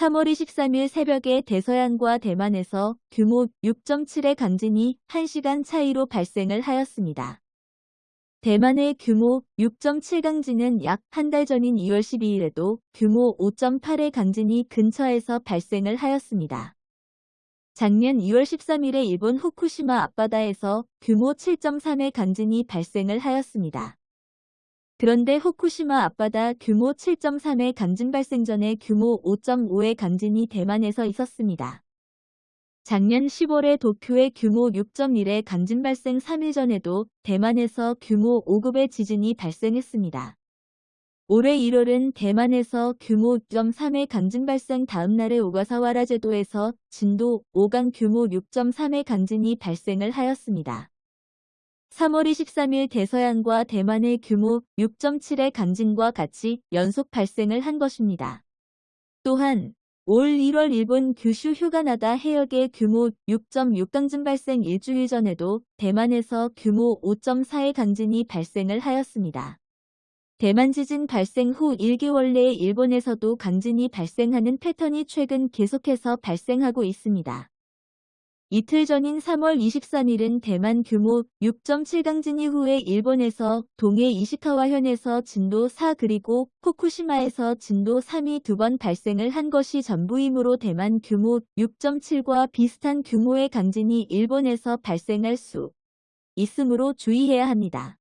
3월 23일 새벽에 대서양과 대만에서 규모 6.7의 강진이 1시간 차이로 발생을 하였습니다. 대만의 규모 6.7 강진은 약 한 달 전인 2월 12일에도 규모 5.8의 강진이 근처에서 발생을 하였습니다. 작년 2월 13일에 일본 후쿠시마 앞바다에서 규모 7.3의 강진이 발생을 하였습니다. 그런데 후쿠시마 앞바다 규모 7.3의 강진 발생 전에 규모 5.5의 강진이 대만에서 있었습니다. 작년 10월에 도쿄의 규모 6.1의 강진 발생 3일 전에도 대만에서 규모 5급의 지진이 발생했습니다. 올해 1월은 대만에서 규모 6.3의 강진 발생 다음 날에 오가사와라 제도에서 진도 5강 규모 6.3의 강진이 발생을 하였습니다. 3월 23일 대서양과 대만의 규모 6.7의 강진과 같이 연속 발생을 한 것입니다. 또한 올 1월 일본 규슈 휴가나다 해역의 규모 6.6 강진 발생 일주일 전에도 대만에서 규모 5.4의 강진이 발생을 하였습니다. 대만 지진 발생 후 1개월 내에 일본에서도 강진이 발생하는 패턴이 최근 계속해서 발생하고 있습니다. 이틀 전인 3월 23일은 대만 규모 6.7 강진 이후에 일본에서 동해 이시카와현에서 진도 4 그리고 후쿠시마에서 진도 3이 두 번 발생을 한 것이 전부이므로 대만 규모 6.7과 비슷한 규모의 강진이 일본에서 발생할 수 있으므로 주의해야 합니다.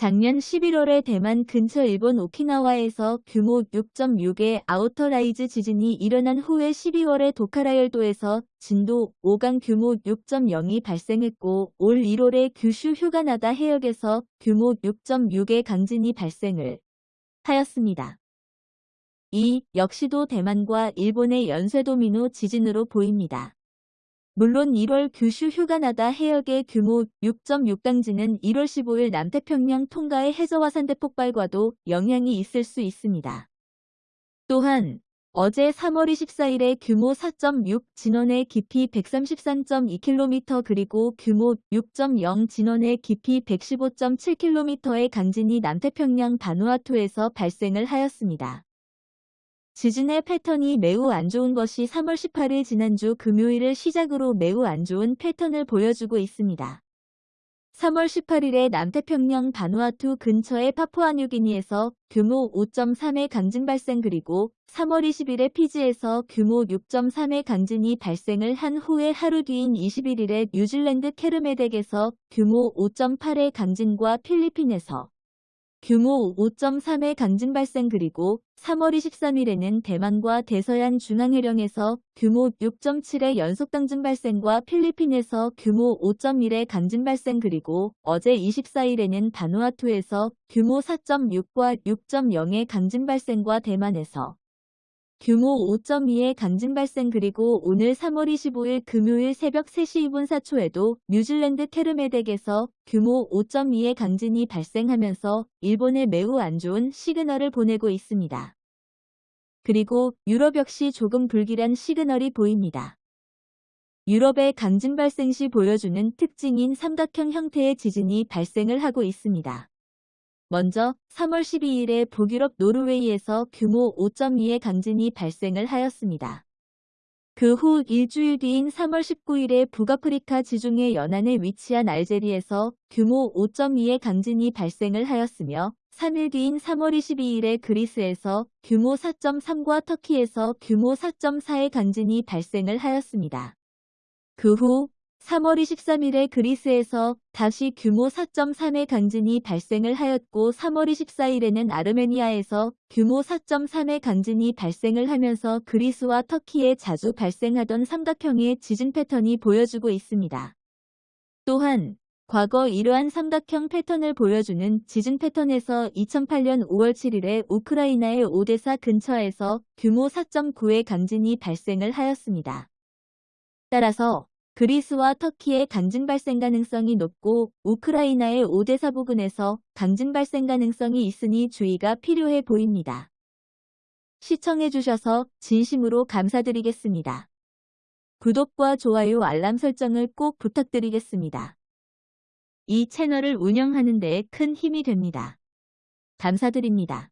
작년 11월에 대만 근처 일본 오키나와에서 규모 6.6의 outer rise 지진이 일어난 후에 12월에 도카라열도에서 진도 5강 규모 6.0이 발생했고 올 1월에 규슈 휴가나다 해역에서 규모 6.6의 강진이 발생을 하였습니다. 이 역시도 대만과 일본의 연쇄도미노 지진으로 보입니다. 물론 1월 규슈 휴가나다 해역의 규모 6.6강진은 1월 15일 남태평양 통가의 해저화산대 폭발과도 영향이 있을 수 있습니다. 또한 어제 3월 24일에 규모 4.6 진원의 깊이 133.2km 그리고 규모 6.0 진원의 깊이 115.7km의 강진이 남태평양 바누아투에서 발생을 하였습니다. 지진의 패턴이 매우 안 좋은 것이 3월 18일 지난주 금요일을 시작으로 매우 안 좋은 패턴을 보여주고 있습니다. 3월 18일에 남태평양 바누아투 근처의 파푸아뉴기니에서 규모 5.3의 강진 발생 그리고 3월 20일에 피지에서 규모 6.3의 강진이 발생을 한 후에 하루 뒤인 21일에 뉴질랜드 케르메덱에서 규모 5.8의 강진과 필리핀에서 규모 5.3의 강진 발생 그리고 3월 23일에는 대만과 대서양 중앙해령에서 규모 6.7의 연속 강진 발생과 필리핀에서 규모 5.1의 강진 발생 그리고 어제 24일에는 바누아투에서 규모 4.6과 6.0의 강진 발생과 대만에서 규모 5.2의 강진 발생 그리고 오늘 3월 25일 금요일 새벽 3시 2분 4초에도 뉴질랜드 케르메덱에서 규모 5.2의 강진이 발생하면서 일본에 매우 안 좋은 시그널을 보내고 있습니다. 그리고 유럽 역시 조금 불길한 시그널이 보입니다. 유럽의 강진 발생 시 보여주는 특징인 삼각형 형태의 지진이 발생을 하고 있습니다. 먼저 3월 12일에 북유럽 노르웨이에서 규모 5.2의 강진이 발생을 하였습니다. 그 후 일주일 뒤인 3월 19일에 북아프리카 지중해 연안에 위치한 알제리에서 규모 5.2의 강진이 발생을 하였으며 3일 뒤인 3월 22일에 그리스에서 규모 4.3과 터키에서 규모 4.4의 강진이 발생을 하였습니다. 그 후 3월 23일에 그리스에서 다시 규모 4.3의 강진이 발생을 하였고 3월 24일에는 아르메니아에서 규모 4.3의 강진이 발생을 하면서 그리스와 터키에 자주 발생하던 삼각형의 지진 패턴이 보여주고 있습니다. 또한 과거 이러한 삼각형 패턴을 보여주는 지진 패턴에서 2008년 5월 7일에 우크라이나의 오데사 근처에서 규모 4.9의 강진이 발생을 하였습니다. 따라서 그리스와 터키의 강진 발생 가능성이 높고 우크라이나의 오데사 부근에서 강진 발생 가능성이 있으니 주의가 필요해 보입니다. 시청해주셔서 진심으로 감사드리겠습니다. 구독과 좋아요 알람 설정을 꼭 부탁드리겠습니다. 이 채널을 운영하는 데 큰 힘이 됩니다. 감사드립니다.